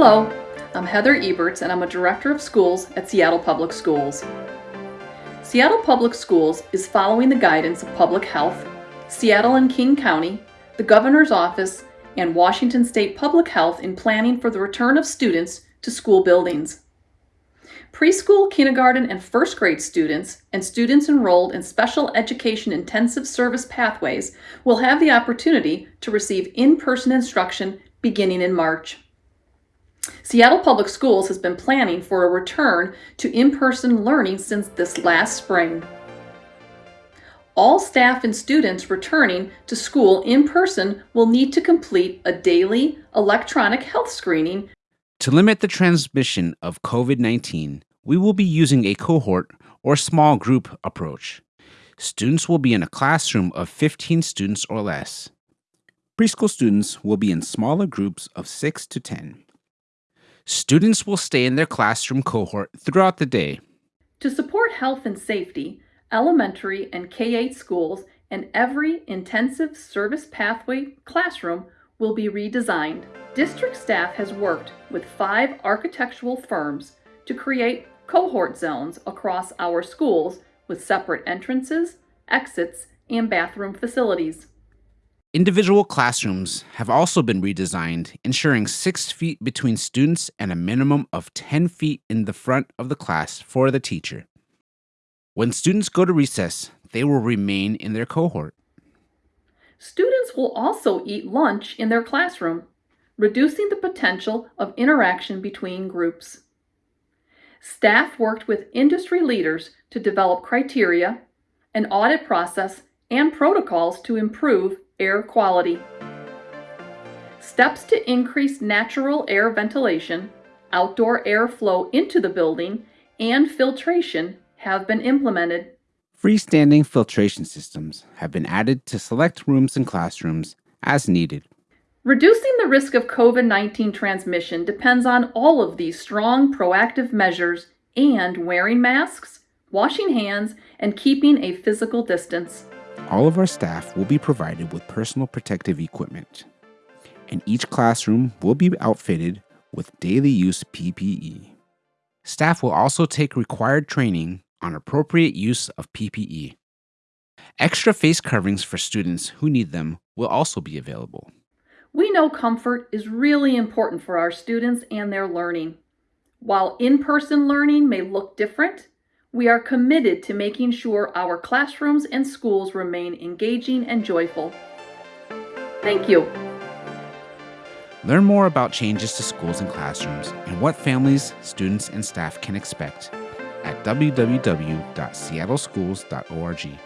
Hello, I'm Heather Eberts and I'm a Director of Schools at Seattle Public Schools. Seattle Public Schools is following the guidance of Public Health, Seattle and King County, the Governor's Office, and Washington State Public Health in planning for the return of students to school buildings. Preschool, kindergarten, and first grade students and students enrolled in special education intensive service pathways will have the opportunity to receive in-person instruction beginning in March. Seattle Public Schools has been planning for a return to in-person learning since this last spring. All staff and students returning to school in person will need to complete a daily electronic health screening. To limit the transmission of COVID 19, we will be using a cohort or small group approach. Students will be in a classroom of 15 students or less. Preschool students will be in smaller groups of 6 to 10. Students will stay in their classroom cohort throughout the day. To support health and safety, elementary and K-8 schools and every intensive service pathway classroom will be redesigned. District staff has worked with five architectural firms to create cohort zones across our schools with separate entrances, exits, and bathroom facilities. Individual classrooms have also been redesigned, ensuring six feet between students and a minimum of 10 feet in the front of the class for the teacher. When students go to recess, they will remain in their cohort. Students will also eat lunch in their classroom, reducing the potential of interaction between groups. Staff worked with industry leaders to develop criteria, an audit process, and protocols to improve air quality. Steps to increase natural air ventilation, outdoor airflow into the building, and filtration have been implemented. Freestanding filtration systems have been added to select rooms and classrooms as needed. Reducing the risk of COVID-19 transmission depends on all of these strong proactive measures and wearing masks, washing hands, and keeping a physical distance. All of our staff will be provided with personal protective equipment, and each classroom will be outfitted with daily use PPE. Staff will also take required training on appropriate use of PPE. Extra face coverings for students who need them will also be available. We know comfort is really important for our students and their learning. While in-person learning may look different, we are committed to making sure our classrooms and schools remain engaging and joyful. Thank you. Learn more about changes to schools and classrooms and what families, students, and staff can expect at www.seattleschools.org.